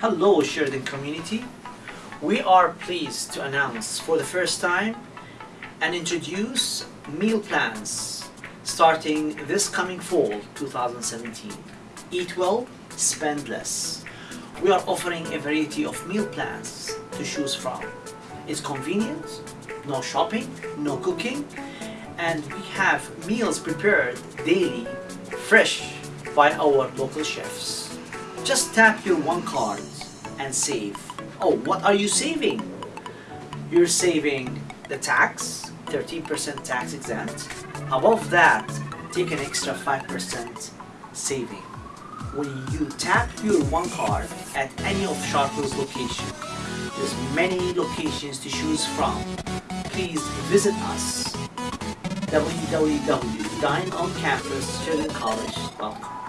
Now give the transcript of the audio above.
Hello Sheridan community. We are pleased to announce for the first time and introduce meal plans starting this coming fall 2017. Eat well, spend less. We are offering a variety of meal plans to choose from. It's convenient, no shopping, no cooking, and we have meals prepared daily, fresh by our local chefs. Just tap your one card and save. Oh, what are you saving? You're saving the tax, 13% tax exempt. Above that, take an extra 5% saving. When you tap your one card at any of Chartwells location, there's many locations to choose from. Please visit us www.dineoncampus.college.com